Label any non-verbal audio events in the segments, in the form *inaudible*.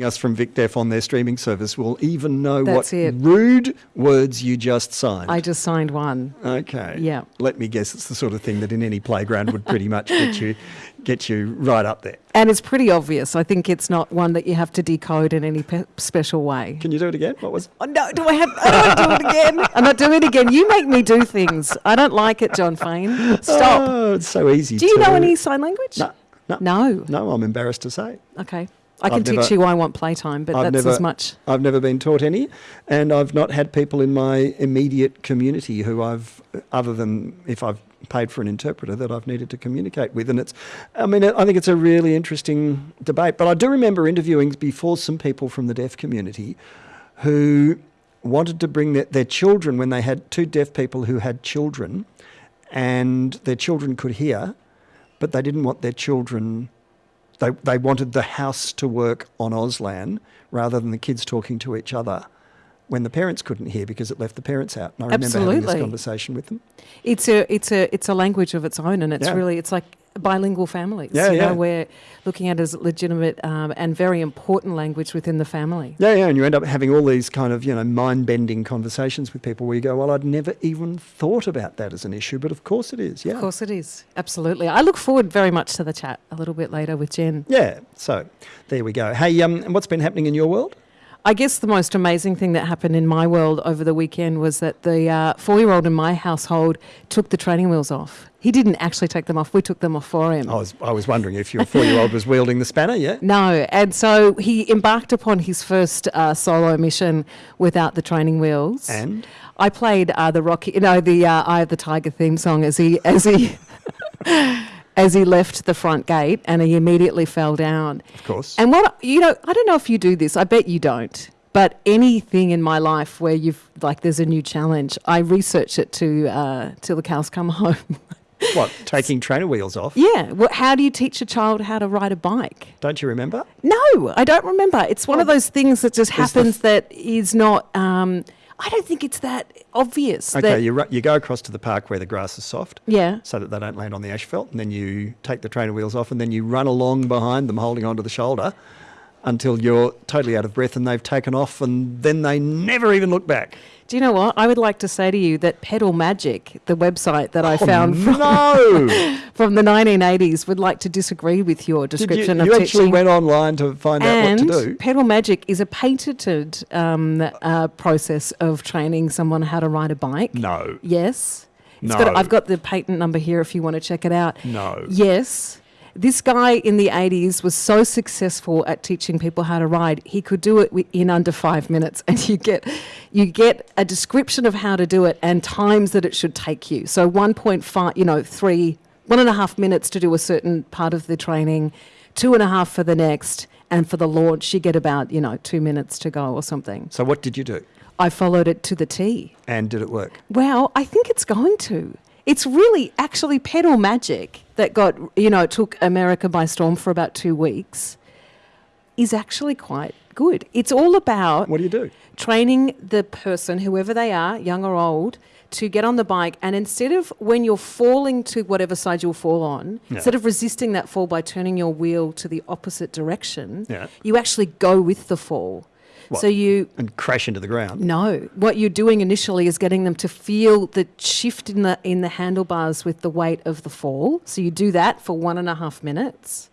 us from VicDeaf on their streaming service will even know That's what it. rude words you just signed. I just signed one. okay. Yeah. Let me guess, it's the sort of thing that in any playground would pretty much get you get you right up there. And it's pretty obvious. I think it's not one that you have to decode in any pe- special way. Can you do it again? What was? Oh, no, do I have? I don't do it again. *laughs* I'm not doing it again. You make me do things. I don't like it, Jon Faine. Stop. Oh, it's so easy. do you to- know any sign language? No. No. No. No, I'm embarrassed to say. Okay. I can I've teach never- you I want playtime, but I've that's never, as much. I've never been taught any, and I've not had people in my immediate community who I've, other than if I've paid for an interpreter, that I've needed to communicate with. And it's, I mean, I think it's a really interesting debate. But I do remember interviewing before some people from the deaf community who wanted to bring their, their children when they had two deaf people who had children, and their children could hear, but they didn't want their children they, they wanted the house to work on Auslan rather than the kids talking to each other when the parents couldn't hear because it left the parents out. And I remember having this conversation with them. It's a it's a it's a language of its own, and it's Yeah. really it's like bilingual families. Yeah, you know, we're looking at it as legitimate um, and very important language within the family. Yeah, yeah, and you end up having all these kind of, you know, mind-bending conversations with people where you go, well, I'd never even thought about that as an issue, but of course it is, yeah. Of course, it is absolutely. I look forward very much to the chat a little bit later with Jen. Yeah, so there we go. Hey, um, what's been happening in your world? I guess the most amazing thing that happened in my world over the weekend was that the uh, four-year-old in my household took the training wheels off. He didn't actually take them off; we took them off for him. I was, I was wondering if your four-year-old was wielding the spanner, yeah? *laughs* No, and so he embarked upon his first uh, solo mission without the training wheels. And? I played uh, the Rocky, you know, the uh, Eye of the Tiger theme song as he as he *laughs* as he left the front gate, and he immediately fell down. Of course. And what you know, I don't know if you do this. I bet you don't. But anything in my life where you've like there's a new challenge, I research it to uh, till the cows come *laughs* home. what, taking trainer wheels off? yeah. Well, how do you teach a child how to ride a bike? Don't you remember? No, I don't remember. It's one of those things that just happens that is not. Um, I don't think it's that obvious. Okay, that, you, ru- you go across to the park where the grass is soft. yeah. so that they don't land on the asphalt. And then you take the trainer wheels off and then you run along behind them holding onto the shoulder until you're totally out of breath and they've taken off and then they never even look back. Do you know what? I would like to say to you that Pedal Magic, the website that I found from, Oh, No! from *laughs* the 1980s, would like to disagree with your Did you, description you of actually went online to find out what to do? Pedal Magic is a patented um, uh, process of training someone how to ride a bike. No. Yes. It's No. got, I've got the patent number here if you want to check it out. No. Yes. This guy in the 80s was so successful at teaching people how to ride, he could do it in under five minutes. *laughs* And you get, you get a description of how to do it and times that it should take you. So 1.5, you know, three, one and a half minutes to do a certain part of the training, two and a half for the next. And for the launch, you get about, you know, two minutes to go or something. So what did you do? I followed it to the T. And did it work? Well, I think it's going to. It's really actually pedal magic that got, you know, took America by storm for about two weeks, is actually quite good. It's all about What do you do? training the person, whoever they are, young or old, to get on the bike. And instead of when you're falling to whatever side you'll fall on, Yeah. instead of resisting that fall by turning your wheel to the opposite direction, Yeah. you actually go with the fall. What? So you And crash into the ground? no, what you're doing initially is getting them to feel the shift in the in the handlebars with the weight of the fall. So you do that for one and a half minutes.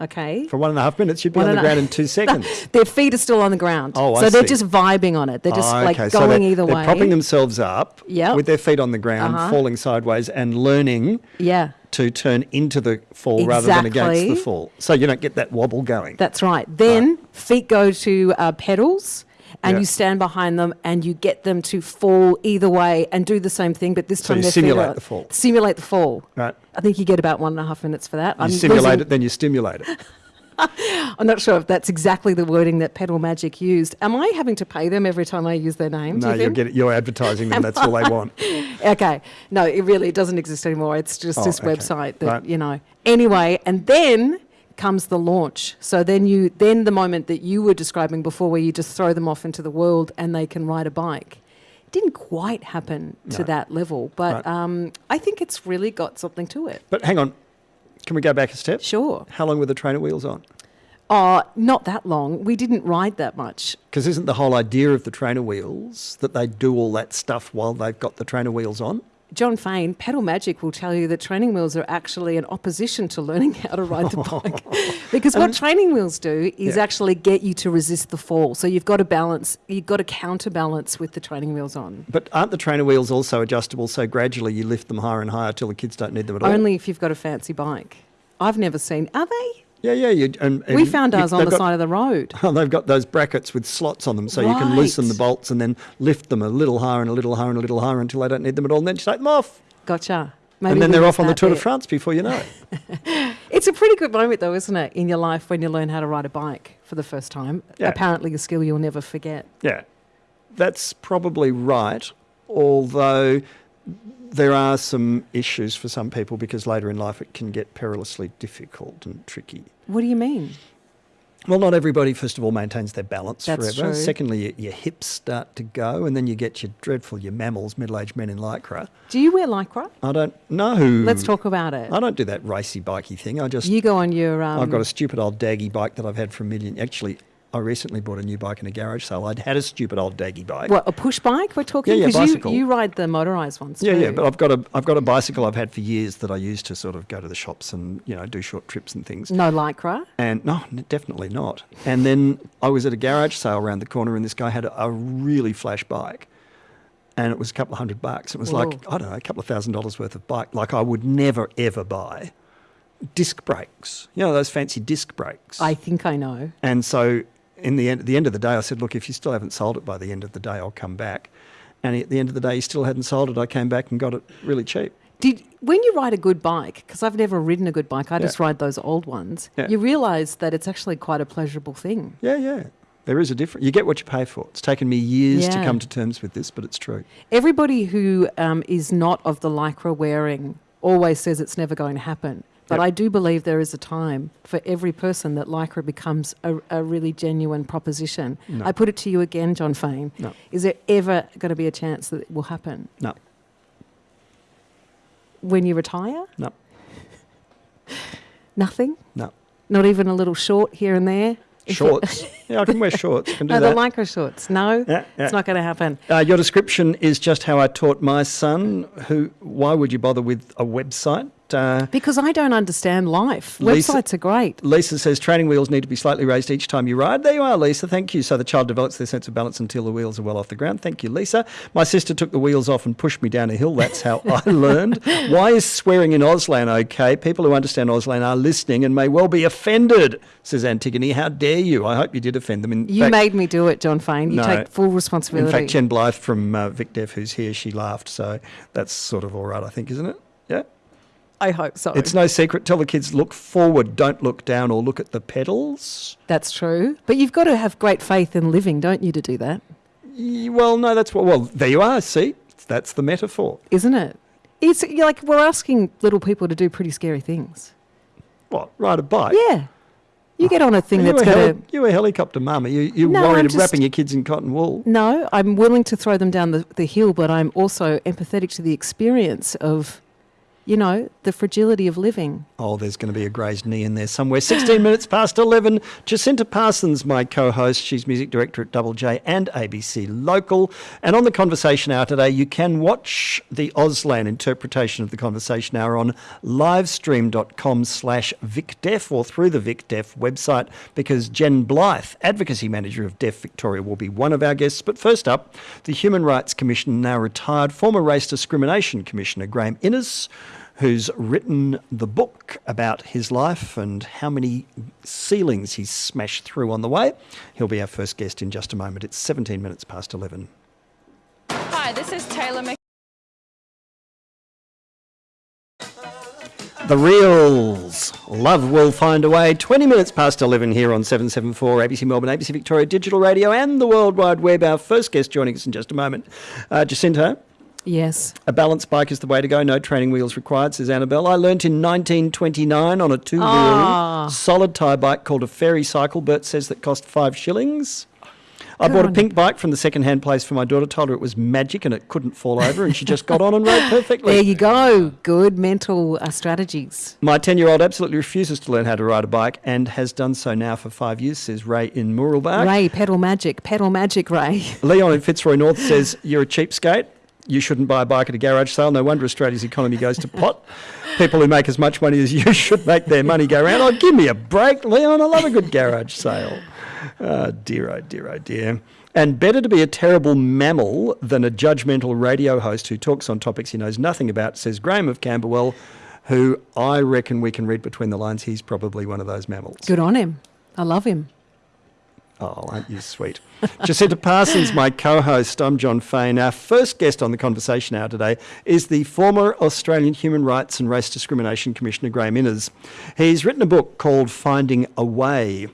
Okay. For one and a half minutes, you'd be One on the a- ground in *laughs* two seconds. Their feet are still on the ground. Oh, I so they're see. just vibing on it. They're just Oh, like okay. So going they're, either they're way. propping themselves up Yep. with their feet on the ground, Uh-huh. falling sideways, and learning yeah. to turn into the fall rather than against the fall. So you don't get that wobble going. That's right. Then feet go to uh, pedals, and Yeah. you stand behind them, and you get them to fall either way, and do the same thing. But this So time feet simulate are- the fall. Simulate the fall. right? I think you get about one and a half minutes for that. You I'm simulate losing- it, then you stimulate it. *laughs* I'm not sure if that's exactly the wording that Pedal Magic used. Am I having to pay them every time I use their name? No, you you're, getting, you're advertising them. *laughs* That's all they want. *laughs* Okay. No, it really doesn't exist anymore. It's just Oh, this okay. website that, Right. you know. Anyway, and then comes the launch. So then you then the moment that you were describing before where you just throw them off into the world and they can ride a bike. Didn't quite happen to No. that level, but Right. um, I think it's really got something to it. But hang on, can we go back a step? Sure. How long were the trainer wheels on? Oh, not that long. We didn't ride that much. Because isn't the whole idea of the trainer wheels that they do all that stuff while they've got the trainer wheels on? Jon Faine, Pedal Magic will tell you that training wheels are actually an opposition to learning how to ride the *laughs* bike. because what um, training wheels do is Yeah. actually get you to resist the fall. So you've got to balance, you've got to counterbalance with the training wheels on. But aren't the trainer wheels also adjustable so gradually you lift them higher and higher till the kids don't need them at all? Only if you've got a fancy bike. I've never seen, are they? Yeah, yeah. You, and, we and found you- ours on the got- side of the road. Oh, *laughs* they've got those brackets with slots on them, so you can loosen the bolts and then lift them a little higher and a little higher and a little higher until they don't need them at all, and then just take them off. Gotcha. Maybe and then they're off on the Tour de. France before you know it. *laughs* It's a pretty good moment, though, isn't it, in your life when you learn how to ride a bike for the first time? Yeah. Apparently, a skill you'll never forget. yeah, that's probably right, although there are some issues for some people because later in life it can get perilously difficult and tricky. What do you mean? Well, not everybody, first of all, maintains their balance That's forever. true. Secondly, your, your hips start to go, and then you get your dreadful, your mammals, middle aged men in lycra. Do you wear lycra? I don't know. Let's talk about it. I don't do that racy bikey thing. I just You go on your. Um, I've got a stupid old daggy bike that I've had for a million. Actually, I recently bought a new bike in a garage sale. I'd had a stupid old daggy bike. what a push bike we're talking. Yeah, yeah, bicycle. You, you ride the motorised ones. yeah, too. yeah, but I've got a I've got a bicycle I've had for years that I use to sort of go to the shops and you know do short trips and things. no lycra. And no, definitely not. And then I was at a garage sale around the corner, and this guy had a, a really flash bike, and it was a couple of hundred bucks. It was like I don't know, a couple of thousand dollars worth of bike. Like I would never ever buy disc brakes. You know those fancy disc brakes. I think I know. And so, in the end, at the end of the day, I said, "Look, if you still haven't sold it by the end of the day, I'll come back." And at the end of the day, he still hadn't sold it. I came back and got it really cheap. Did when you ride a good bike? Because I've never ridden a good bike. I Yeah. just ride those old ones. Yeah. You realise that it's actually quite a pleasurable thing. Yeah, yeah. There is a difference. You get what you pay for. It's taken me years to come to terms with this, but it's true. Everybody who um, is not of the lycra wearing always says it's never going to happen. But Yep. I do believe there is a time for every person that lycra becomes a, a really genuine proposition. No. I put it to you again, Jon Faine. No. Is there ever going to be a chance that it will happen? No, When you retire? no, *laughs* Nothing? no. Not even a little short here and there? Shorts. *laughs* yeah, I can wear shorts. I can do No, the that. lycra shorts. No, Yeah, yeah. it's not going to happen. Uh, your description is just how I taught my son. Who? Why would you bother with a website? Uh, Because I don't understand life. Lisa- Websites are great. Lisa says training wheels need to be slightly raised each time you ride. There you are, Lisa. Thank you. So the child develops their sense of balance until the wheels are well off the ground. Thank you, Lisa. My sister took the wheels off and pushed me down a hill. That's how I *laughs* learned. Why is swearing in Auslan okay? People who understand Auslan are listening and may well be offended, says Antigone. How dare you? I hope you did offend them. In You fact, made me do it, Jon Faine. You No. take full responsibility. in fact, Jen Blythe from uh, Vic Deaf, who's here, she laughed. So that's sort of all right, I think, isn't it? I hope so. It's no secret. Tell the kids look forward, don't look down or look at the pedals. That's true. But you've got to have great faith in living, don't you, to do that? Well, no, that's what. Well, there you are. See, that's the metaphor. Isn't it? It's you're like we're asking little people to do pretty scary things. What? Ride a bike? Yeah. You get on a thing you, that's a going to. you a helicopter mama. You, you're No, worried I'm of just- wrapping your kids in cotton wool. No, I'm willing to throw them down the, the hill, but I'm also empathetic to the experience of, you know, the fragility of living. Oh, there's going to be a grazed knee in there somewhere. 16 *laughs* minutes past 11. Jacinta Parsons, my co host. She's music director at Double J and ABC Local. And on the Conversation Hour today, you can watch the Auslan interpretation of the Conversation Hour on livestream.com slash VicDeaf or through the VicDeaf website because Jen Blythe, Advocacy Manager of Deaf Victoria, will be one of our guests. But first up, the Human Rights Commission, now retired former Race Discrimination Commissioner Graeme Innes who's written the book about his life and how many ceilings he's smashed through on the way. He'll be our first guest in just a moment. It's 17 minutes past 11. Hi, this is Taylor Mc. The Reels. Love will find a way. 20 minutes past 11 here on 774 ABC Melbourne, ABC Victoria Digital Radio, and the World Wide Web. Our first guest joining us in just a moment. Uh, Jacinta, Yes. a balance bike is the way to go. No training wheels required, says Annabelle. I learnt in 1929 on a two wheel Ah. solid tyre bike called a fairy cycle. Bert says that cost five shillings. I bought a pink bike from the second-hand place for my daughter. Told her it was magic and it couldn't fall over, and she just got on and rode perfectly. There you go. Good mental uh, strategies. My 10 year old absolutely refuses to learn how to ride a bike and has done so now for five years, says Ray in Mooroolbark. Ray, pedal magic, pedal magic, Ray. Leon in Fitzroy North says, You're a cheapskate. You shouldn't buy a bike at a garage sale. No wonder Australia's economy goes to pot. People who make as much money as you *laughs* should make their money go round. Oh, give me a break, Leon. I love a good garage sale. Oh, dear, oh, dear, oh, dear. And better to be a terrible mammal than a judgmental radio host who talks on topics he knows nothing about, says Graham of Camberwell, who I reckon we can read between the lines. He's probably one of those mammals. Good on him. I love him. Oh, aren't you sweet? *laughs* Jacinta Parsons, my co host. I'm Jon Faine. Our first guest on the conversation hour today is the former Australian Human Rights and Race Discrimination Commissioner, Graeme Innes. He's written a book called Finding a Way,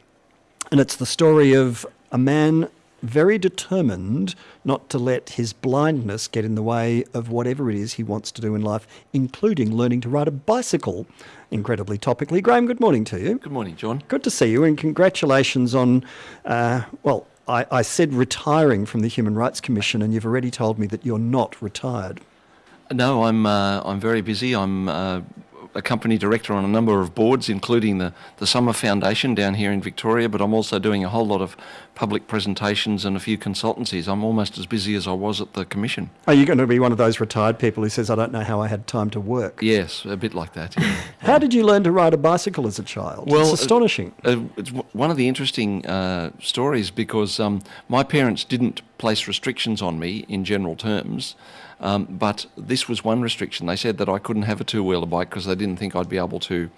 and it's the story of a man very determined not to let his blindness get in the way of whatever it is he wants to do in life, including learning to ride a bicycle. Incredibly topically. Graeme, good morning to you. Good morning, Jon. Good to see you, and congratulations on, uh, well, I, I said retiring from the Human Rights Commission, and you've already told me that you're not retired. No, I'm uh, I'm very busy. I'm uh, a company director on a number of boards, including the, the Summer Foundation down here in Victoria, but I'm also doing a whole lot of public presentations and a few consultancies. I'm almost as busy as I was at the Commission. Are you going to be one of those retired people who says, I don't know how I had time to work? Yes, a bit like that. yeah. *laughs* How did you learn to ride a bicycle as a child? Well, it's astonishing. Uh, it's w- one of the interesting uh, stories because um, my parents didn't place restrictions on me in general terms, um, but this was one restriction. They said that I couldn't have a two wheeler bike because they didn't think I'd be able to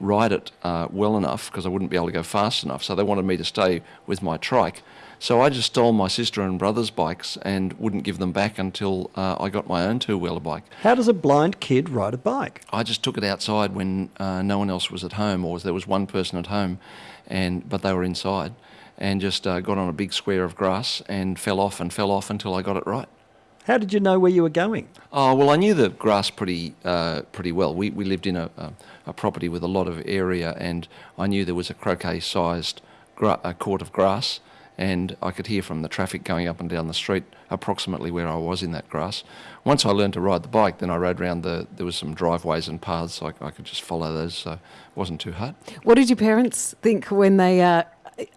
ride it uh, well enough because I wouldn't be able to go fast enough. So they wanted me to stay with my trike. So I just stole my sister and brother's bikes and wouldn't give them back until uh, I got my own two wheeler bike. How does a blind kid ride a bike? I just took it outside when uh, no one else was at home, or there was one person at home, and but they were inside, and just uh, got on a big square of grass and fell off and fell off until I got it right. How did you know where you were going? Oh well, I knew the grass pretty uh, pretty well. We we lived in a, a a property with a lot of area, and I knew there was a croquet-sized gra- court of grass, and I could hear from the traffic going up and down the street approximately where I was in that grass. Once I learned to ride the bike, then I rode around the. There was some driveways and paths, so I, I could just follow those, so it wasn't too hard. What did your parents think when they, uh,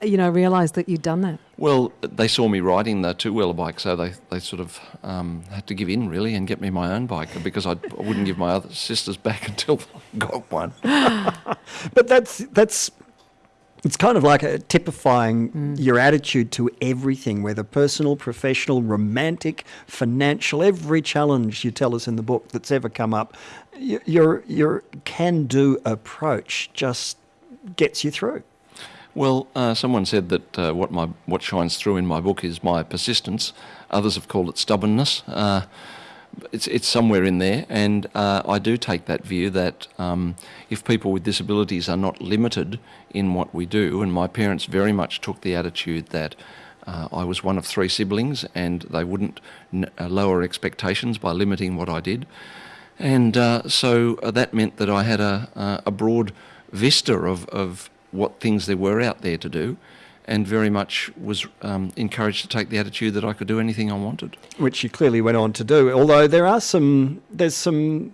you know, realised that you'd done that? Well, they saw me riding the two-wheeler bike, so they, they sort of um, had to give in really and get me my own bike because I'd, I wouldn't give my other sisters back *laughs* until I got one. *laughs* But that's that's it's kind of like a typifying your attitude to everything, whether personal, professional, romantic, financial, every challenge you tell us in the book that's ever come up, your your can-do approach just gets you through. Well, uh, someone said that uh, what my what shines through in my book is my persistence. Others have called it stubbornness. Uh, it's it's somewhere in there, and uh, I do take that view that um, if people with disabilities are not limited in what we do, and my parents very much took the attitude that. Uh, I was one of three siblings, and they wouldn't uh, lower expectations by limiting what I did. And so that meant that I had a, a broad vista of, of what things there were out there to do, and very much was um, encouraged to take the attitude that I could do anything I wanted. which you clearly went on to do. Although there are some, there's some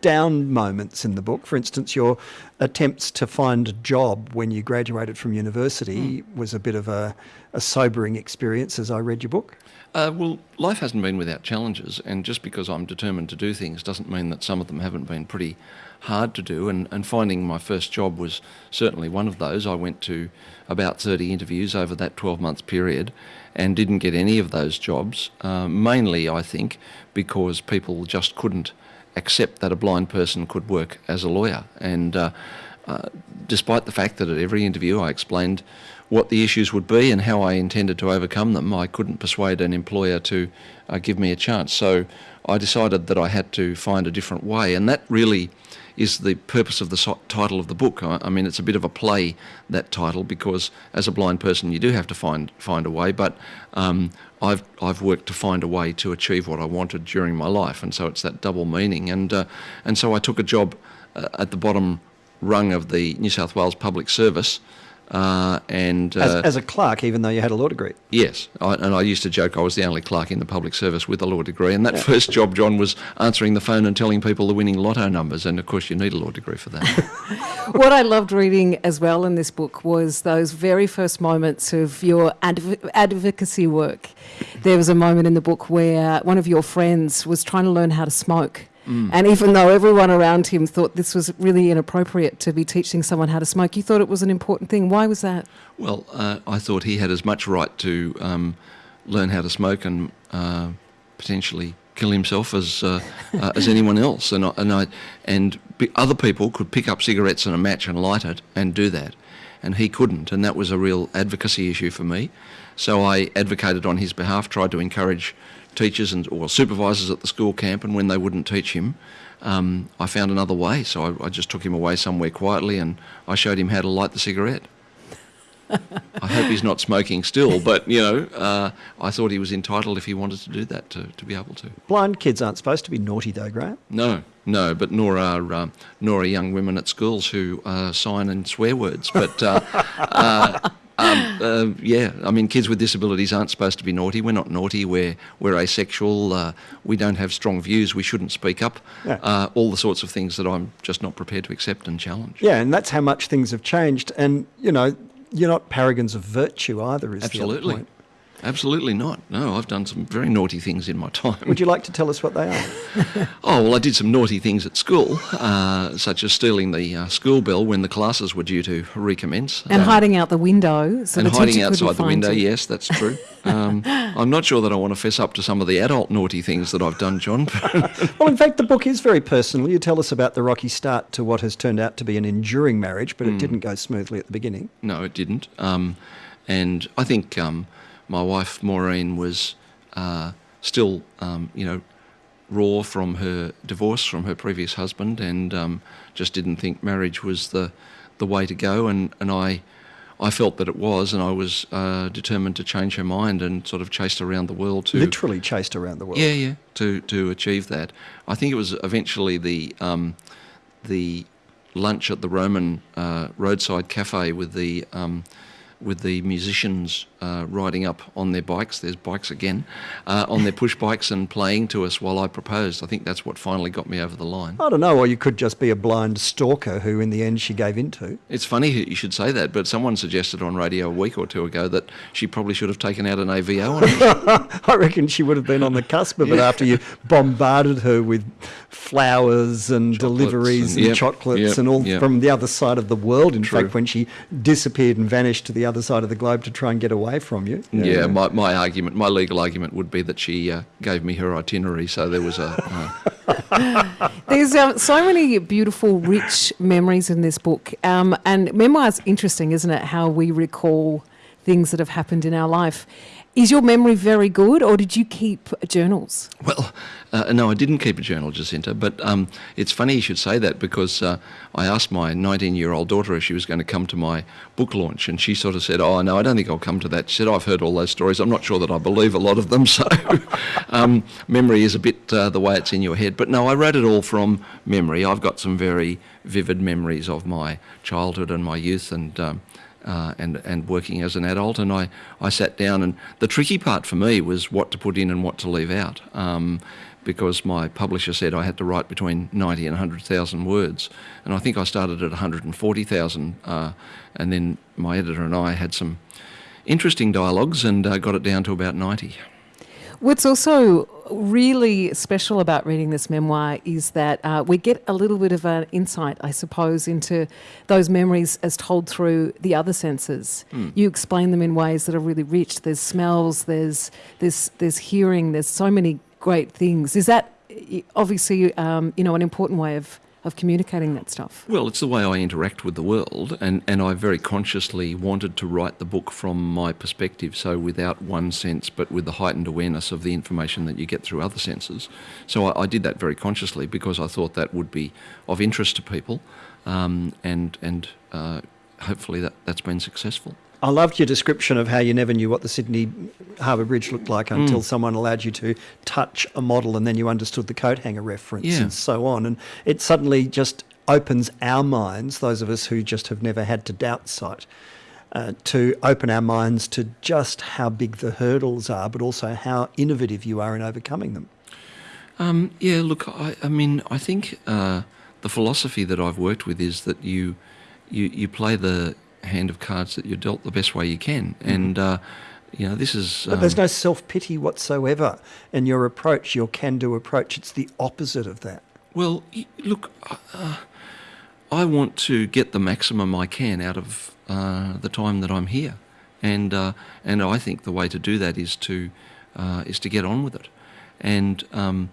down moments in the book. For instance, your attempts to find a job when you graduated from university was a bit of a, a sobering experience. As I read your book, Uh, well, life hasn't been without challenges, and just because I'm determined to do things doesn't mean that some of them haven't been pretty hard to do. And, and finding my first job was certainly one of those. I went to about 30 interviews over that 12 month period and didn't get any of those jobs, uh, mainly, I think, because people just couldn't accept that a blind person could work as a lawyer. And uh, uh, despite the fact that at every interview I explained what the issues would be and how I intended to overcome them, I couldn't persuade an employer to uh, give me a chance. So I decided that I had to find a different way, and that really is the purpose of the so- title of the book. I, I mean, it's a bit of a play that title because as a blind person, you do have to find find a way. But um, I've I've worked to find a way to achieve what I wanted during my life, and so it's that double meaning. And uh, and so I took a job uh, at the bottom rung of the New South Wales Public Service Uh, and As, uh, as a clerk, even though you had a law degree. Yes, I, and I used to joke I was the only clerk in the public service with a law degree. And that first job, Jon, was answering the phone and telling people the winning lotto numbers. And of course, you need a law degree for that. *laughs* *laughs* what I loved reading as well in this book was those very first moments of your adv- advocacy work. There was a moment in the book where one of your friends was trying to learn how to smoke. And even though everyone around him thought this was really inappropriate to be teaching someone how to smoke, you thought it was an important thing. Why was that? well, uh, I thought he had as much right to um, learn how to smoke and uh, potentially kill himself as uh, uh, as *laughs* anyone else. And I, and I and b- other people could pick up cigarettes and a match and light it and do that, and he couldn't. And that was a real advocacy issue for me. So I advocated on his behalf, tried to encourage teachers and or supervisors at the school camp, and when they wouldn't teach him. Um, I found another way, so I, I just took him away somewhere quietly and I showed him how to light the cigarette. *laughs* I hope he's not smoking still, but you know, uh, I thought he was entitled if he wanted to do that to, to be able to. Blind kids aren't supposed to be naughty, though, Graeme. No, no, but nor are um, nor are young women at schools who uh, sign and swear words. But uh, *laughs* uh, um, uh, yeah, I mean, kids with disabilities aren't supposed to be naughty. We're not naughty. We're we're asexual. Uh, we don't have strong views. We shouldn't speak up. Yeah. Uh, all the sorts of things that I'm just not prepared to accept and challenge. Yeah, and that's how much things have changed. And, you know, you're not paragons of virtue either, is the Absolutely. other point. Absolutely not. No, I've done some very naughty things in my time. Would you like to tell us what they are? *laughs* Oh, well, I did some naughty things at school, uh, such as stealing the uh, school bell when the classes were due to recommence. And Um, hiding out the window. So and the hiding outside the window, you. yes, that's true. *laughs* Um, I'm not sure that I want to fess up to some of the adult naughty things that I've done, Jon. *laughs* Well, in fact, the book is very personal. You tell us about the rocky start to what has turned out to be an enduring marriage, but it didn't go smoothly at the beginning. No, it didn't. Um, and I think um, my wife Maureen was uh, still, um, you know, raw from her divorce from her previous husband, and um, just didn't think marriage was the the way to go. And, and I I felt that it was, and I was uh, determined to change her mind, and sort of chased around the world to Literally chased around the world. yeah, yeah. To to achieve that, I think it was eventually the um, the lunch at the Roman uh, roadside cafe with the um, with the musicians uh, riding up on their bikes. There's bikes again uh, on their push *laughs* bikes and playing to us while I proposed. I think that's what finally got me over the line. I don't know, or you could just be a blind stalker who, in the end, she gave into. It's funny you should say that, but someone suggested on radio a week or two ago that she probably should have taken out an AVO on. *laughs* I reckon she would have been on the cusp of it after you bombarded her with flowers and Chocolates deliveries and- and, yep, chocolates yep, and all yep. from the other side of the world. In True. fact, when she disappeared and vanished to the other side of the globe to try and get away from you. Yeah, my, my argument, my legal argument would be that she uh, gave me her itinerary, so there was a. Uh, *laughs* There's um, so many beautiful, rich memories in this book. Um, and memoir's interesting, isn't it? How we recall things that have happened in our life. Is your memory very good, or did you keep journals? well, uh, no, I didn't keep a journal, Jacinta, but um, it's funny you should say that because uh, I asked my 19 year old daughter if she was going to come to my book launch, and she sort of said, Oh, no, I don't think I'll come to that. She said, I've heard all those stories. I'm not sure that I believe a lot of them, *laughs* so um, memory is a bit uh, the way it's in your head. But no, I wrote it all from memory. I've got some very vivid memories of my childhood and my youth and. Um, uh, and and working as an adult. And I, I sat down, and the tricky part for me was what to put in and what to leave out, um, because my publisher said I had to write between 90 and 100,000 words, and I think I started at 140,000, uh, and then my editor and I had some interesting dialogues and uh, got it down to about 90. What's also really special about reading this memoir is that uh, we get a little bit of an insight, I suppose, into those memories as told through the other senses. You explain them in ways that are really rich. There's smells, there's there's there's hearing, there's so many great things. Is that obviously um, you know an important way of of communicating that stuff? Well, it's the way I interact with the world, and, and I very consciously wanted to write the book from my perspective, so without one sense, but with the heightened awareness of the information that you get through other senses. So I, I did that very consciously because I thought that would be of interest to people, um, and and uh, hopefully that, that's been successful. I loved your description of how you never knew what the Sydney Harbour Bridge looked like Mm. until someone allowed you to touch a model and then you understood the coat hanger reference Yeah. and so on. And it suddenly just opens our minds, those of us who just have never had to doubt sight, uh, to open our minds to just how big the hurdles are, but also how innovative you are in overcoming them. Um, yeah, look, I, I mean, I think uh, the philosophy that I've worked with is that you, you you play the hand of cards that you're dealt the best way you can, and uh, you know this is. But there's um, no self pity whatsoever in your approach, your can do approach. It's the opposite of that. Well, look, uh, I want to get the maximum I can out of uh, the time that I'm here, and uh, and I think the way to do that is to uh, is to get on with it, and um,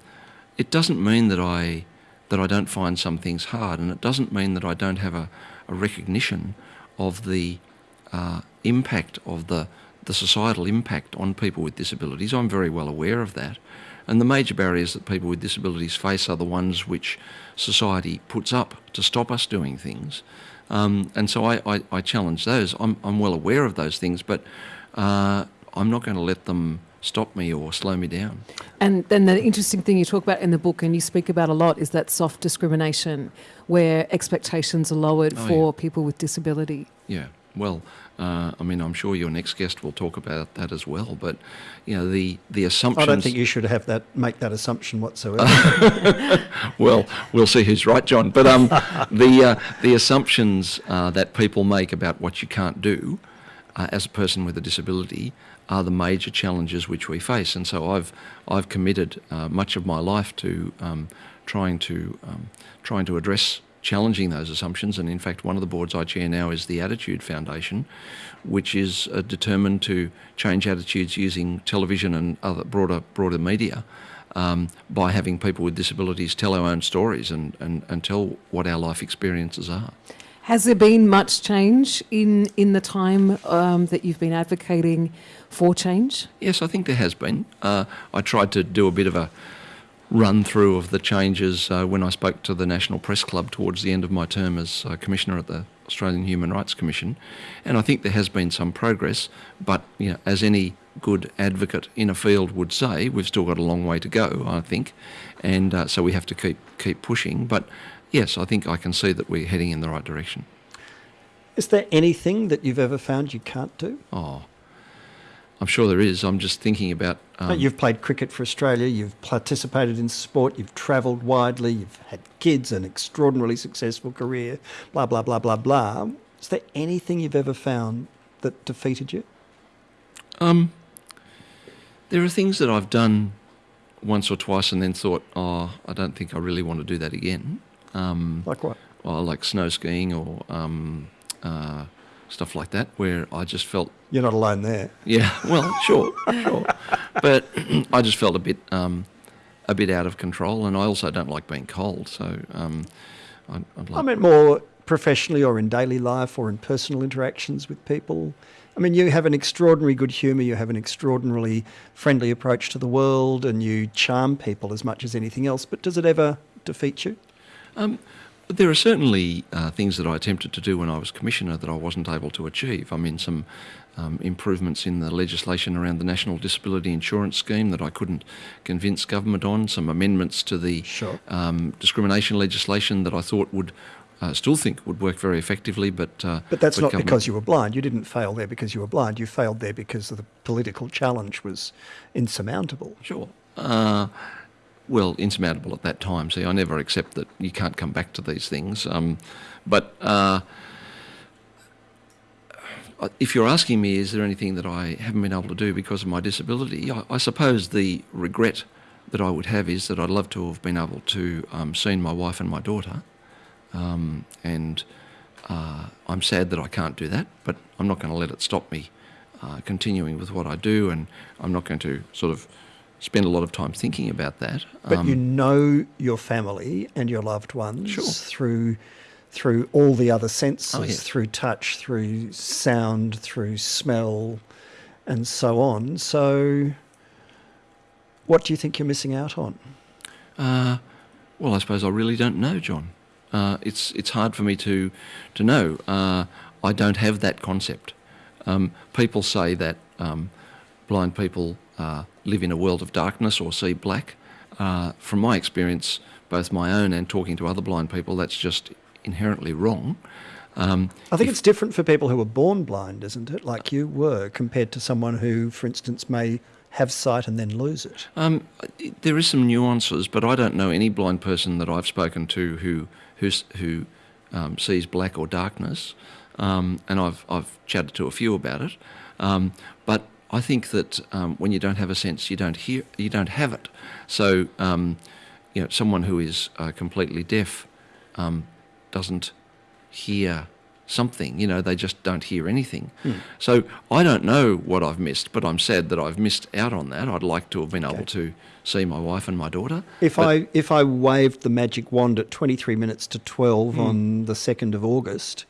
it doesn't mean that I that I don't find some things hard, and it doesn't mean that I don't have a, a recognition of the uh, impact of the the societal impact on people with disabilities. I'm very well aware of that. And the major barriers that people with disabilities face are the ones which society puts up to stop us doing things. Um, and so I, I, I, challenge those. I'm, I'm well aware of those things, but uh, I'm not going to let them stop me or slow me down. And then the interesting thing you talk about in the book and you speak about a lot is that soft discrimination where expectations are lowered Oh, for yeah. people with disability. Yeah, well, uh, I mean, I'm sure your next guest will talk about that as well. But you know, the the assumptions. I don't think you should have that make that assumption whatsoever. *laughs* *laughs* well, we'll see who's right, Jon. But um, the uh, the assumptions uh, that people make about what you can't do uh, as a person with a disability are the major challenges which we face. And so I've I've committed uh, much of my life to um, trying to um, trying to address challenging those assumptions. And in fact, one of the boards I chair now is the Attitude Foundation, which is uh, determined to change attitudes using television and other broader broader media um, by having people with disabilities tell our own stories and, and, and tell what our life experiences are. Has there been much change in, in the time um, that you've been advocating for change? Yes, I think there has been. Uh, I tried to do a bit of a run through of the changes uh, when I spoke to the National Press Club towards the end of my term as uh, Commissioner at the Australian Human Rights Commission, and I think there has been some progress. But you know, as any good advocate in a field would say, we've still got a long way to go. I think, and uh, so we have to keep keep pushing. But yes, I think I can see that we're heading in the right direction. Is there anything that you've ever found you can't do? Oh, I'm sure there is. I'm just thinking about. Um, you've played cricket for Australia, you've participated in sport, you've travelled widely, you've had kids, an extraordinarily successful career, blah, blah, blah, blah, blah. Is there anything you've ever found that defeated you? Um, there are things that I've done once or twice and then thought, oh, I don't think I really want to do that again. Um, Like what? well, like snow skiing or um, uh, stuff like that, where I just felt, You're not alone there. yeah, well, sure, sure, but *clears throat* I just felt a bit, um, a bit out of control, and I also don't like being cold, so um, I'd, I'd like. I meant more professionally or in daily life or in personal interactions with people. I mean, you have an extraordinary good humour, you have an extraordinarily friendly approach to the world, and you charm people as much as anything else, but does it ever defeat you? Um, there are certainly uh, things that I attempted to do when I was commissioner that I wasn't able to achieve. I mean, some um, improvements in the legislation around the National Disability Insurance Scheme that I couldn't convince government on. Some amendments to the Sure. um, discrimination legislation that I thought would, uh, still think would work very effectively, but uh, But that's not government- because you were blind. You didn't fail there because you were blind. You failed there because the political challenge was insurmountable. Sure. Uh, well, insurmountable at that time. See, I never accept that you can't come back to these things. Um, but uh, if you're asking me, is there anything that I haven't been able to do because of my disability? I, I suppose the regret that I would have is that I'd love to have been able to um, seen my wife and my daughter, um, and uh, I'm sad that I can't do that. But I'm not going to let it stop me uh, continuing with what I do, and I'm not going to sort of spend a lot of time thinking about that. But Um, you know your family and your loved ones Sure. through through all the other senses, Oh, yes. through touch, through sound, through smell, and so on. So, what do you think you're missing out on? Uh, well, I suppose I really don't know, Jon. Uh, it's it's hard for me to to know. Uh, I don't have that concept. Um, people say that um, blind people uh, live in a world of darkness or see black. Uh, from my experience, both my own and talking to other blind people, that's just inherently wrong. Um, I think if- it's different for people who are born blind, isn't it? Like you were, compared to someone who, for instance, may have sight and then lose it. Um, there is some nuances, but I don't know any blind person that I've spoken to who who um, sees black or darkness, um, and I've I've chatted to a few about it. Um, but I think that um, when you don't have a sense, you don't hear, you don't have it. So um, you know, someone who is uh, completely deaf um, doesn't hear something. You know, they just don't hear anything. So I don't know what I've missed, but I'm sad that I've missed out on that. I'd like to have been able to see my wife and my daughter. If I if I waved the magic wand at 23 minutes to 12 on the 2nd of August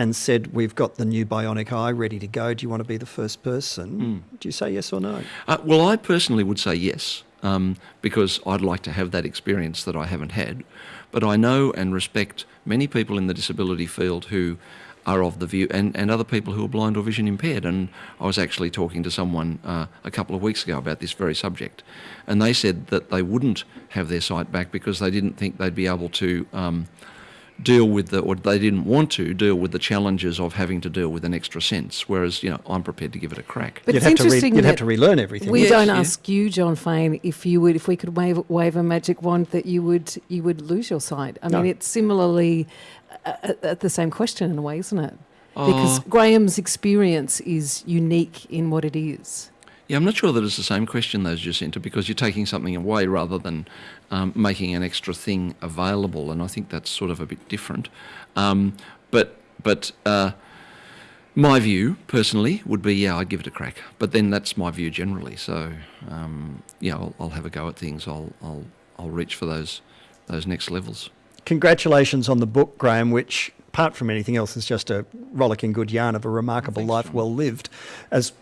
and said we've got the new bionic eye ready to go, do you want to be the first person? Do you say yes or no? Uh, well, I personally would say yes, um, because I'd like to have that experience that I haven't had. But I know and respect many people in the disability field who are of the view, and, and other people who are blind or vision impaired. And I was actually talking to someone uh, a couple of weeks ago about this very subject, and they said that they wouldn't have their sight back because they didn't think they'd be able to. Um, deal with the, or they didn't want to deal with the challenges of having to deal with an extra sense. Whereas, you know, I'm prepared to give it a crack. But you'd it's have to re- interesting you'd have to relearn everything. We Yes, don't yeah. ask you, Jon Faine, if you would, if we could wave wave a magic wand, that you would you would lose your sight. I mean, it's similarly uh, uh, uh, the same question in a way, isn't it? Because Oh. Graeme's experience is unique in what it is. Yeah, I'm not sure that it's the same question, though, Jacinta, because you're taking something away rather than um, making an extra thing available, and I think that's sort of a bit different. Um, but but uh, my view, personally, would be yeah, I'd give it a crack. But then that's my view generally. So um, yeah, I'll, I'll have a go at things. I'll I'll I'll reach for those those next levels. Congratulations on the book, Graham, which, apart from anything else, is just a rollicking good yarn of a remarkable Thanks, life Jon. well lived. As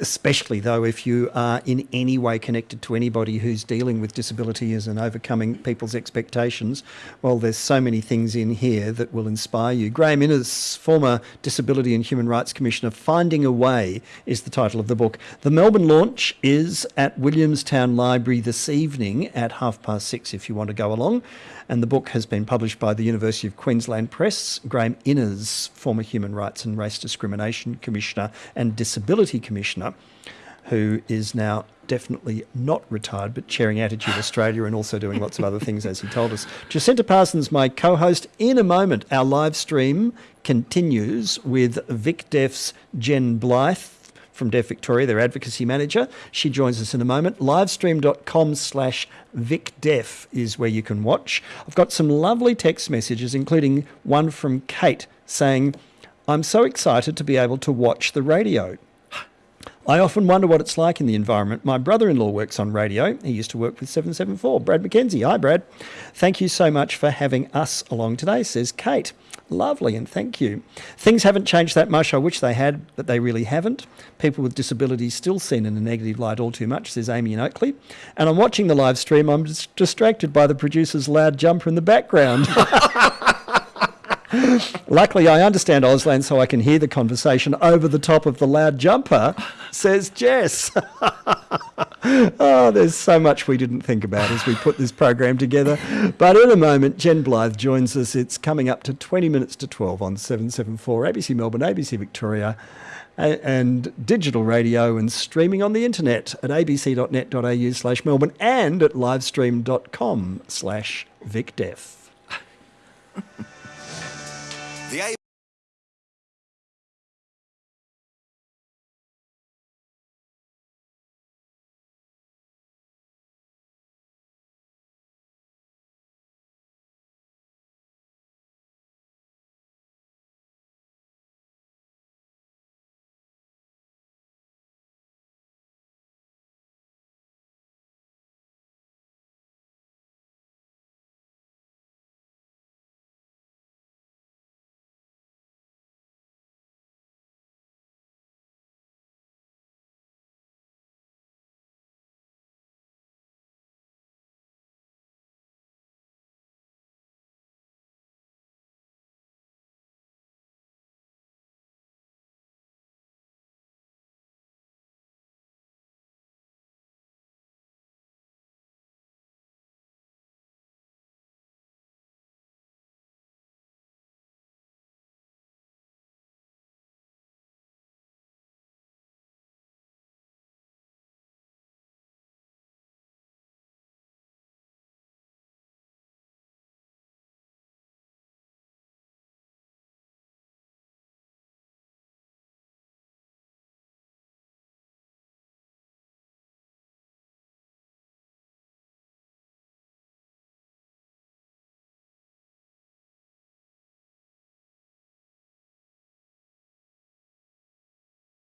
especially though if you are in any way connected to anybody who's dealing with disabilities and overcoming people's expectations, well, there's so many things in here that will inspire you. Graeme Innes, former Disability and Human Rights Commissioner, Finding a Way is the title of the book. The Melbourne launch is at Williamstown Library this evening at half past six if you want to go along. And the book has been published by the University of Queensland Press. Graeme Innes, former Human Rights and Race Discrimination Commissioner and Disability Commissioner, who is now definitely not retired but chairing Attitude Australia and also doing lots of other things, as he told us. *laughs* Jacinta Parsons, my co host. In a moment, our live stream continues with Vic Deaf's Jen Blythe from Deaf Victoria, their advocacy manager. She joins us in a moment. Livestream.com slash VicDeaf is where you can watch. I've got some lovely text messages, including one from Kate saying, I'm so excited to be able to watch the radio. I often wonder what it's like in the environment. My brother in law works on radio. He used to work with 774. Brad McKenzie. Hi, Brad. Thank you so much for having us along today, says Kate. Lovely, and thank you. Things haven't changed that much. I wish they had, but they really haven't. People with disabilities still seen in a negative light all too much, says Amy in Oakleigh. And I'm watching the live stream. I'm distracted by the producer's loud jumper in the background. *laughs* Luckily, I understand Auslan, so I can hear the conversation over the top of the loud jumper, says Jess. *laughs* oh, there's so much we didn't think about as we put this program together. But in a moment, Jen Blythe joins us. It's coming up to 20 minutes to 12 on 774 ABC Melbourne, ABC Victoria, and digital radio and streaming on the internet at abc.net.au slash Melbourne and at livestream.com slash VicDeaf. *laughs* The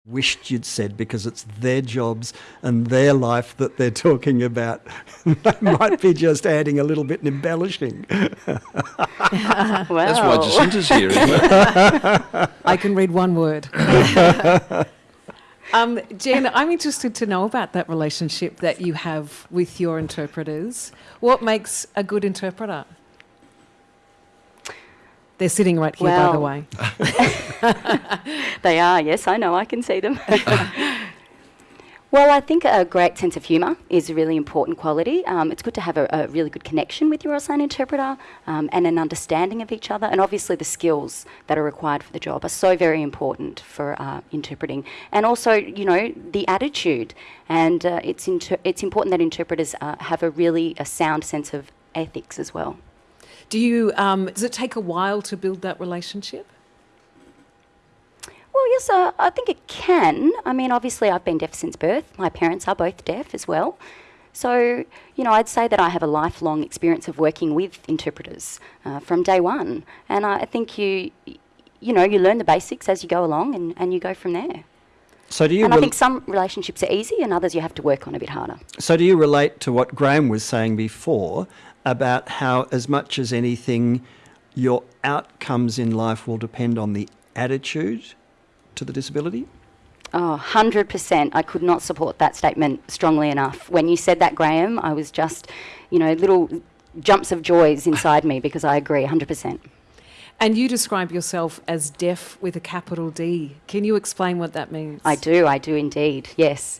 wished you'd said because it's their jobs and their life that they're *laughs* talking about. *laughs* they might be just adding a little bit and embellishing. Well, *laughs* That's why Jacinta's here, isn't it? I can read one word. um, Jen, I'm interested to know about that relationship that you have with your interpreters. What makes a good interpreter? They're sitting right here, by the way. *laughs* They are, yes, I know, I can see them. *laughs* well, I think a great sense of humour is a really important quality. Um, it's good to have a, a really good connection with your Auslan interpreter um, and an understanding of each other. And obviously, the skills that are required for the job are so very important for uh, interpreting. And also, you know, the attitude. And uh, it's, inter- it's important that interpreters uh, have a really a sound sense of ethics as well. Do you? Um, does it take a while to build that relationship? Well, yes, uh, I think it can. I mean, obviously, I've been deaf since birth. My parents are both deaf as well. So, you know, I'd say that I have a lifelong experience of working with interpreters uh, from day one. And I I think you, you know, you learn the basics as you go along and, and you go from there. So do you and I think some relationships are easy and others you have to work on a bit harder. so do you relate to what Graeme was saying before about how as much as anything your outcomes in life will depend on the attitude to the disability? Oh, 100%. I could not support that statement strongly enough. When you said that, Graeme, I was just, you know, little jumps of joys inside me because I agree 100%. And you describe yourself as deaf with a capital D. Can you explain what that means? I do, I do indeed, yes.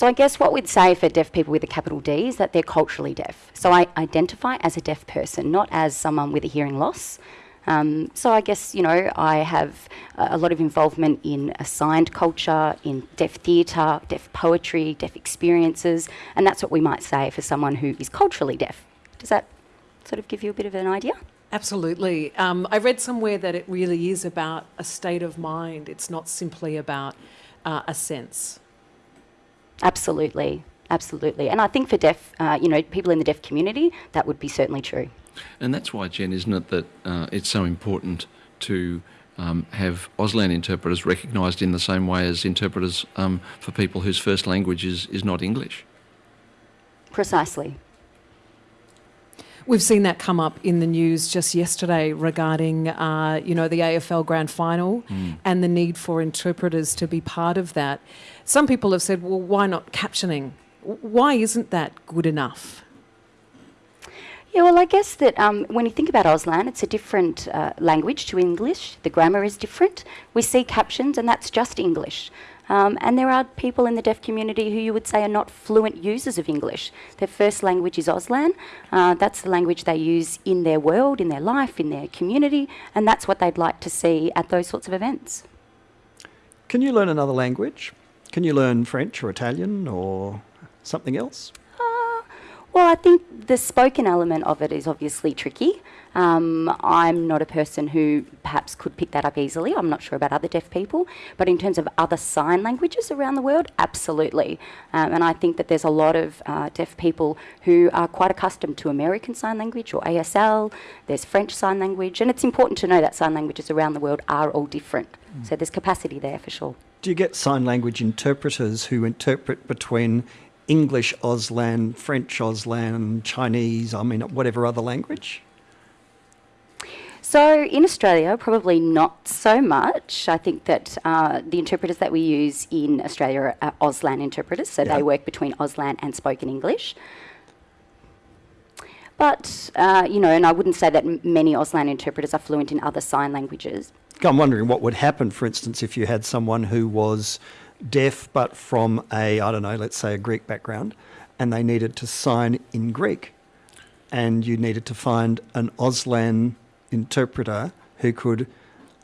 So I guess what we'd say for deaf people with a capital D is that they're culturally deaf. So I identify as a deaf person, not as someone with a hearing loss. Um, so I guess, you know, I have a lot of involvement in assigned culture, in deaf theatre, deaf poetry, deaf experiences, and that's what we might say for someone who is culturally deaf. Does that sort of give you a bit of an idea? Absolutely. Um, I read somewhere that it really is about a state of mind. It's not simply about uh, a sense. Absolutely, absolutely. And I think for deaf, uh, you know, people in the deaf community, that would be certainly true. And that's why, Jen, isn't it, that uh, it's so important to um, have Auslan interpreters recognised in the same way as interpreters um, for people whose first language is, is not English? Precisely. We've seen that come up in the news just yesterday regarding, uh, you know, the AFL Grand Final and the need for interpreters to be part of that. Some people have said, well, why not captioning? Why isn't that good enough? Yeah, well, I guess that um, when you think about Auslan, it's a different uh, language to English. The grammar is different. We see captions, and that's just English. Um, and there are people in the deaf community who you would say are not fluent users of English. Their first language is Auslan. Uh, that's the language they use in their world, in their life, in their community, and that's what they'd like to see at those sorts of events. Can you learn another language? Can you learn French or Italian or something else? Uh, well, I think the spoken element of it is obviously tricky. Um, I'm not a person who perhaps could pick that up easily. I'm not sure about other deaf people. But in terms of other sign languages around the world, absolutely. Um, and I think that there's a lot of uh, deaf people who are quite accustomed to American Sign Language or ASL. There's French Sign Language. And it's important to know that sign languages around the world are all different. So there's capacity there for sure. Do you get sign language interpreters who interpret between English Auslan, French Auslan, Chinese, I mean, whatever other language? So in Australia, probably not so much. I think that uh, the interpreters that we use in Australia are Auslan interpreters, so Yeah. they work between Auslan and spoken English. But, uh, you know, and I wouldn't say that many Auslan interpreters are fluent in other sign languages. I'm wondering what would happen, for instance, if you had someone who was deaf but from a, I don't know, let's say a Greek background, and they needed to sign in Greek. And you needed to find an Auslan interpreter who could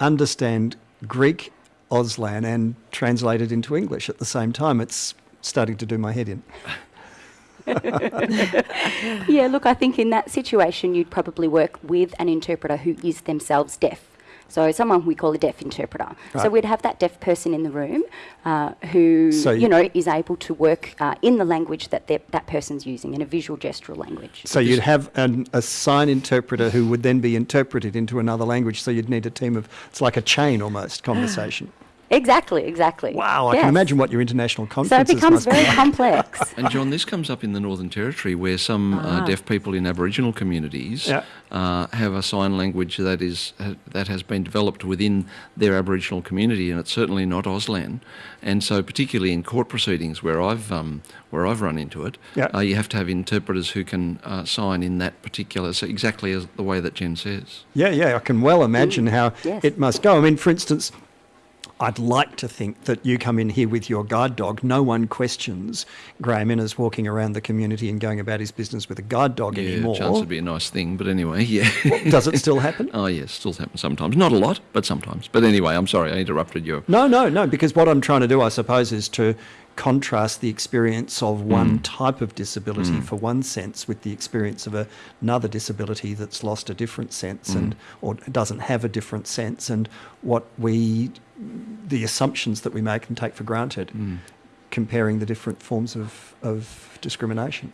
understand Greek Auslan and translate it into English at the same time. It's starting to do my head in. *laughs* yeah, look, I think in that situation, you'd probably work with an interpreter who is themselves deaf. So someone we call a deaf interpreter. So we'd have that deaf person in the room uh, who, So you you- know, is able to work uh, in the language that that person's using, in a visual gestural language. So you'd have an, a sign interpreter who would then be interpreted into another language. So you'd need a team of, it's like a chain almost conversation. Exactly, exactly. Wow, I Yes. can imagine what your international conferences So it becomes very be. complex. *laughs* And Jon, this comes up in the Northern Territory where some Ah. uh, deaf people in Aboriginal communities Yeah. uh, have a sign language that is ha- that has been developed within their Aboriginal community, and it's certainly not Auslan. And so, particularly in court proceedings where I've um, where I've run into it, Yeah. uh, you have to have interpreters who can uh, sign in that particular, so exactly as the way that Jen says. Yeah, yeah, I can well imagine how yes. it must go. I mean, for instance, I'd like to think that you come in here with your guide dog. No one questions Graeme Innes walking around the community and going about his business with a guide dog Yeah, anymore. chance would be a nice thing, but anyway, yeah. Does it still happen? *laughs* oh yes, still happens sometimes. Not a lot, but sometimes. But anyway, I'm sorry I interrupted you. No, no, no, because what I'm trying to do, I suppose, is to contrast the experience of one mm. type of disability mm. for one sense with the experience of a, another disability that's lost a different sense mm. and or doesn't have a different sense and what we the assumptions that we make and take for granted comparing the different forms of, of discrimination.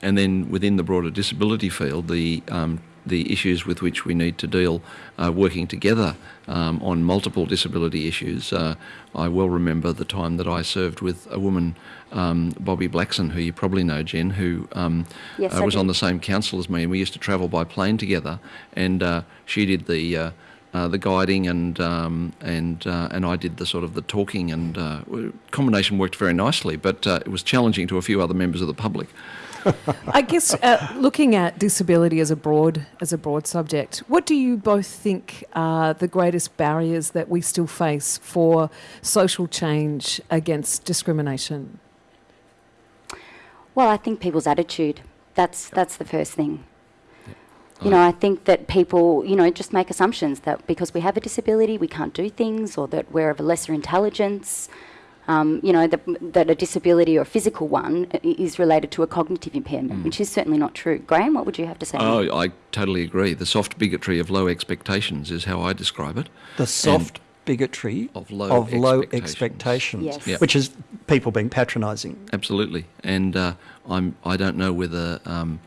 And then within the broader disability field, the um, the issues with which we need to deal, uh, working together um, on multiple disability issues. Uh, I well remember the time that I served with a woman, um, Bobby Blackson, who you probably know, Jen, who um, Yes, uh, was on the same council as me, and we used to travel by plane together. And uh, she did the uh, the guiding, and um, and uh, and I did the sort of the talking, and uh, combination worked very nicely. But uh, it was challenging to a few other members of the public. *laughs* I guess uh, looking at disability as a broad as a broad subject, what do you both think are the greatest barriers that we still face for social change against discrimination? Well, I think people's attitude. That's that's the first thing. You know, I think that people, you know, just make assumptions that because we have a disability, we can't do things, or that we're of a lesser intelligence. Um, you know, that, that a disability or a physical one is related to a cognitive impairment, which is certainly not true. Graeme, what would you have to say? Oh, I totally agree. The soft bigotry of low expectations is how I describe it. The soft bigotry Of low of low expectations. expectations, Yes. Yep. which is people being patronising. Absolutely, and uh, I'm. I don't know whether um,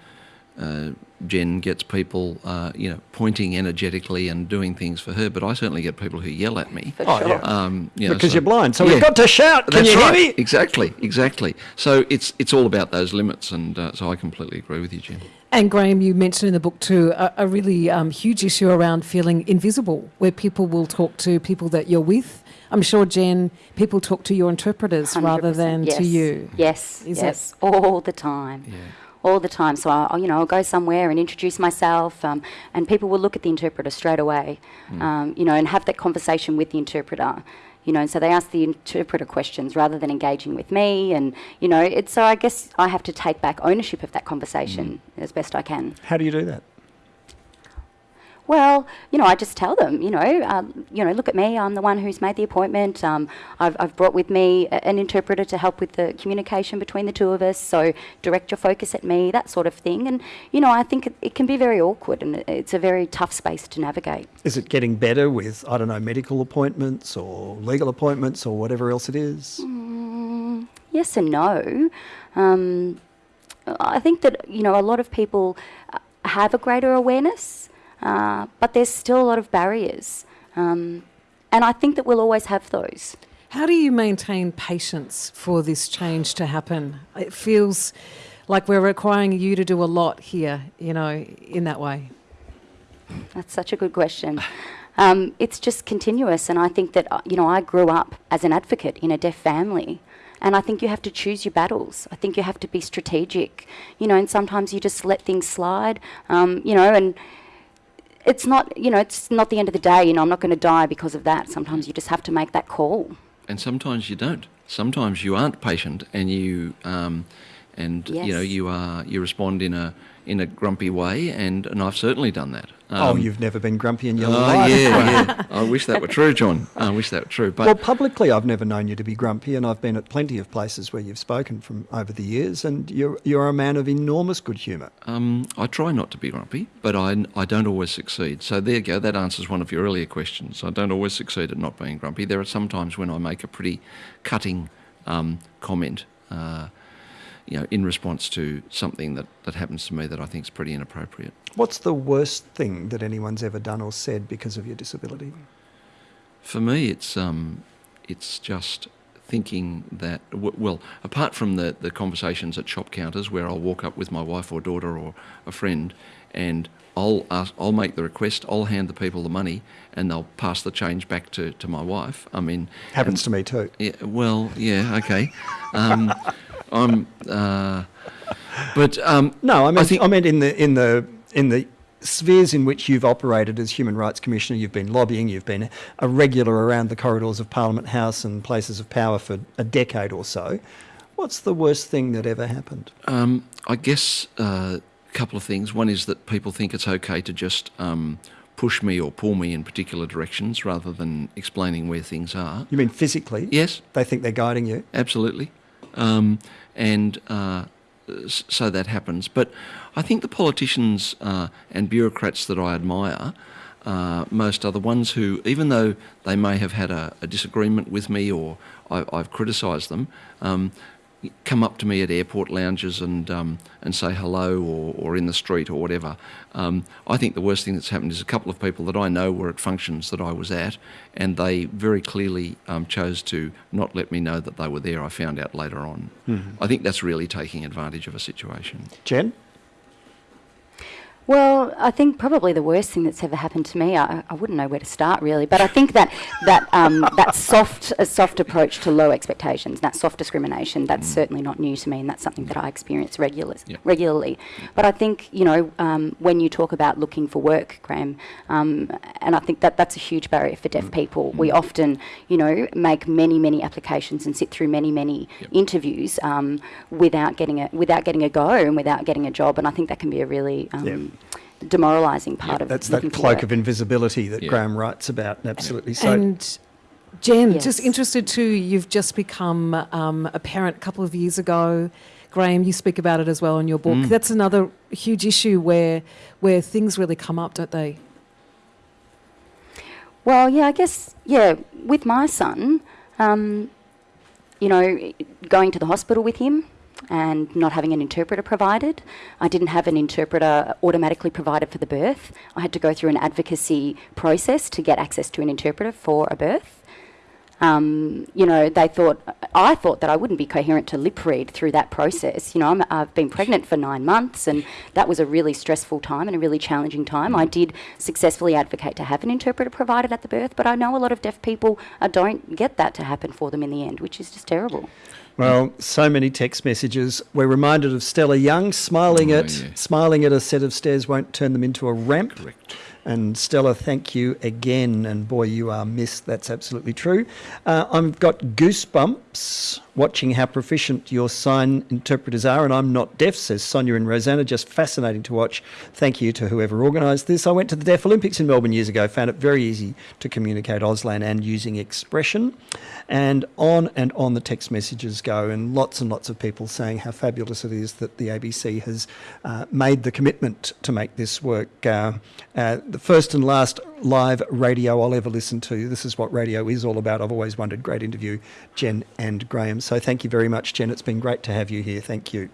uh, Jen gets people, uh, you know, pointing energetically and doing things for her, but I certainly get people who yell at me. For Oh, sure. yeah. Um, you know, because so- you're blind. So Yeah. we've got to shout. Can That's you right. hear me? Exactly, exactly. So it's it's all about those limits, and uh, so I completely agree with you, Jen. And Graeme, you mentioned in the book too a, a really um, huge issue around feeling invisible, where people will talk to people that you're with. I'm sure, Jen, people talk to your interpreters rather than yes. to you. Yes, Is it- yes, all the time. Yeah. All the time. So I, you know, I'll go somewhere and introduce myself, um, and people will look at the interpreter straight away, um, you know, and have that conversation with the interpreter. You know, and so they ask the interpreter questions rather than engaging with me, and you know, it's so I guess I have to take back ownership of that conversation as best I can. How do you do that? Well, you know, I just tell them, you know, um, you know, look at me. I'm the one who's made the appointment. Um, I've, I've brought with me a- an interpreter to help with the communication between the two of us. So direct your focus at me, that sort of thing. And you know, I think it, it can be very awkward, and it's a very tough space to navigate. Is it getting better with, I don't know, medical appointments or legal appointments or whatever else it is? Mm, yes and no. Um, I think that you know a lot of people have a greater awareness, uh, but there's still a lot of barriers, um, and I think that we'll always have those. How do you maintain patience for this change to happen? It feels like we're requiring you to do a lot here, you know, in that way. That's such a good question. Um, it's just continuous, and I think that uh, you know I grew up as an advocate in a deaf family, and I think you have to choose your battles. I think you have to be strategic, you know, and sometimes you just let things slide, um, you know, and it's not you know it's not the end of the day. You know, I'm not going to die because of that. Sometimes you just have to make that call. and sometimes you don't. Sometimes you aren't patient, and you um, and you know you are you respond in a in a grumpy way, and and I've certainly done that. oh, Um, you've never been grumpy in your Oh life. yeah, yeah. *laughs* I wish that were true, Jon. I wish that were true. But Well, publicly, I've never known you to be grumpy, and I've been at plenty of places where you've spoken from over the years, and you're you're a man of enormous good humour. Um, I try not to be grumpy, but I, I don't always succeed. So there you go. That answers one of your earlier questions. I don't always succeed at not being grumpy. There are some times when I make a pretty cutting um, comment, uh, you know, in response to something that, that happens to me that I think is pretty inappropriate. What's the worst thing that anyone's ever done or said because of your disability? For me, it's um, it's just thinking that, w- well, apart from the, the conversations at shop counters where I'll walk up with my wife or daughter or a friend and I'll, ask, I'll make the request, I'll hand the people the money, and they'll pass the change back to, to my wife. I mean, Happens to me too. yeah, well, yeah, okay. Um, I'm, uh, but um, No, I mean, I, think- meant in the in the in the spheres in which you've operated as human rights commissioner. You've been lobbying. You've been a regular around the corridors of Parliament House and places of power for a decade or so. What's the worst thing that ever happened? Um, I guess uh, a couple of things. One is that people think it's okay to just um, push me or pull me in particular directions rather than explaining where things are. You mean physically? Yes, They think they're guiding you. absolutely. Um, and uh, so that happens. But I think the politicians uh, and bureaucrats that I admire uh, most are the ones who, even though they may have had a, a disagreement with me or I, I've criticised them, um, come up to me at airport lounges and um, and say hello or, or in the street or whatever. Um, I think the worst thing that's happened is a couple of people that I know were at functions that I was at, and they very clearly um, chose to not let me know that they were there. I found out later on. I think that's really taking advantage of a situation. Jen? Well, I think probably the worst thing that's ever happened to me. I, I wouldn't know where to start really, but I think that that um, that soft a soft approach to low expectations, that soft discrimination, that's certainly not new to me, and that's something that I experience regular, Yeah. regularly. But I think you know um, when you talk about looking for work, Graeme, um, and I think that that's a huge barrier for deaf people. We often you know make many many applications and sit through many many Yep. interviews um, without getting a without getting a go and without getting a job, and I think that can be a really um, Yeah. Demoralising part of That's that cloak of invisibility that Yeah. Graeme writes about. Absolutely. So, and Jen, just interested too, you've just become um, a parent a couple of years ago. Graeme, you speak about it as well in your book. Mm. That's another huge issue where where things really come up, don't they? Well, yeah, I guess, yeah, with my son, um, you know, going to the hospital with him and not having an interpreter provided. I didn't have an interpreter automatically provided for the birth. I had to go through an advocacy process to get access to an interpreter for a birth. Um, you know, they thought, I thought that I wouldn't be coherent to lip read through that process. You know, I'm, I've been pregnant for nine months, and that was a really stressful time and a really challenging time. I did successfully advocate to have an interpreter provided at the birth, but I know a lot of deaf people uh, don't get that to happen for them in the end, which is just terrible. Well, so many text messages. We're reminded of Stella Young smiling Oh, at yeah. smiling at a set of stairs won't turn them into a ramp. Correct. And Stella, thank you again. And boy, you are missed. That's absolutely true. Uh, I've got goosebumps watching how proficient your sign interpreters are. And I'm not deaf, says Sonia and Rosanna. Just fascinating to watch. Thank you to whoever organised this. I went to the Deaf Olympics in Melbourne years ago, found it very easy to communicate Auslan and using expression. And on and on the text messages go, and lots and lots of people saying how fabulous it is that the ABC has uh, made the commitment to make this work. Uh, uh, the first and last live radio I'll ever listen to. This is what radio is all about. I've always wondered. Great interview, Jen and Graeme. So thank you very much, Jen. It's been great to have you here. Thank you.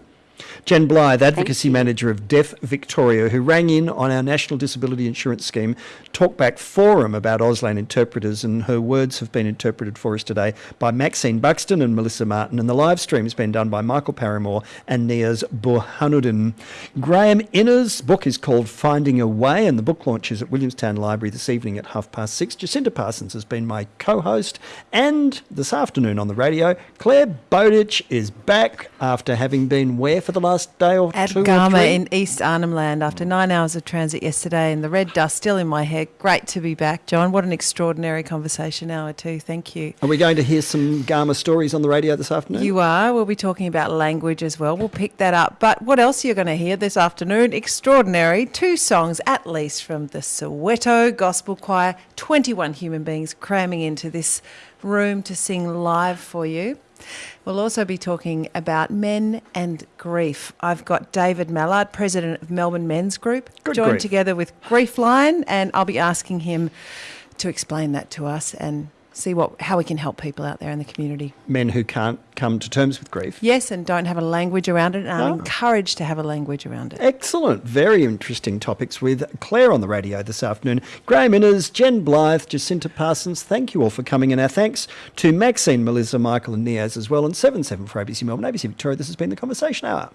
Jen Blythe, Advocacy. Manager of Deaf Victoria, who rang in on our National Disability Insurance Scheme Talkback Forum about Auslan interpreters, and her words have been interpreted for us today by Maxine Buxton and Melissa Martin, and the live stream's been done by Michael Paramore and Niaz Burhanuddin. Graeme Innes's book is called Finding a Way, and the book launches at Williamstown Library this evening at half past six. Jacinta Parsons has been my co-host, and this afternoon on the radio, Clare Bowditch is back after having been where for the last day or At two Garma three? in East Arnhem Land after nine hours of transit yesterday and the red dust still in my hair. Great to be back, Jon. What an extraordinary conversation hour, too. Thank you. Are we going to hear some Garma stories on the radio this afternoon? You are. We'll be talking about language as well. We'll pick that up. But what else are you going to hear this afternoon? Extraordinary. Two songs, at least, from the Soweto Gospel Choir. 21 human beings cramming into this room to sing live for you. We'll also be talking about men and grief. I've got David Mallard, president of Melbourne Men's Group, Good joined grief. together with Grief Line, and I'll be asking him to explain that to us and see what how we can help people out there in the community. Men who can't come to terms with grief. Yes, and don't have a language around it, and are Ah. encouraged to have a language around it. Excellent. Very interesting topics with Clare on the radio this afternoon. Graeme Innes, Jen Blythe, Jacinta Parsons, thank you all for coming. And our thanks to Maxine, Melissa, Michael, and Niaz as well. And 7 7 for ABC Melbourne, ABC Victoria. This has been the Conversation Hour.